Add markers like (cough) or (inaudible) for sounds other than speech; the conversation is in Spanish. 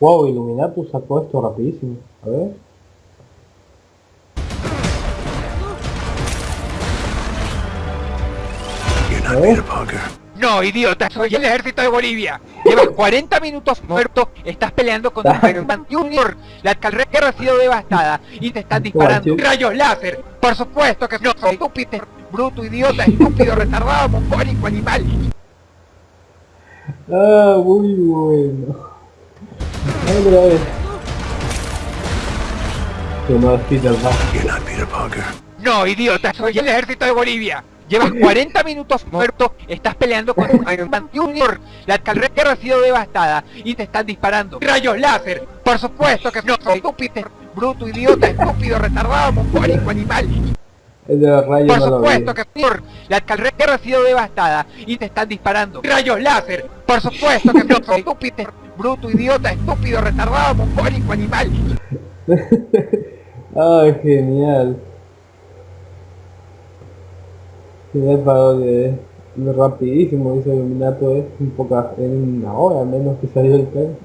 Wow, Illuminatus sacó esto rapidísimo. A ver. No, idiota, soy el ejército de Bolivia. Llevas (laughs) 40 minutos muerto, estás peleando con Iron Man Junior. La carrera ha sido devastada y te están disparando Guacho. rayos láser. Por supuesto que no soy estúpido, bruto, idiota, estúpido, retardado, mongólico, animal. Ah, muy bueno. No, idiota, soy el ejército de Bolivia. Llevas (laughs) 40 minutos muerto, estás peleando con Iron Man Junior. La carrera ha sido devastada y te están disparando rayos láser. Por supuesto que no soy estúpido, bruto, idiota, estúpido, retardado, mongólico, animal. El de los rayos Por no supuesto que por la carrera ha sido devastada y te están disparando rayos láser. Por supuesto que no soy (laughs) estúpido, bruto, idiota, estúpido, retardado, mongólico, animal. (laughs) Ay, genial. Genial parodia, eh. Lo rapidísimo hizo Illuminato, eh. Un poco en una hora menos que salió el tren.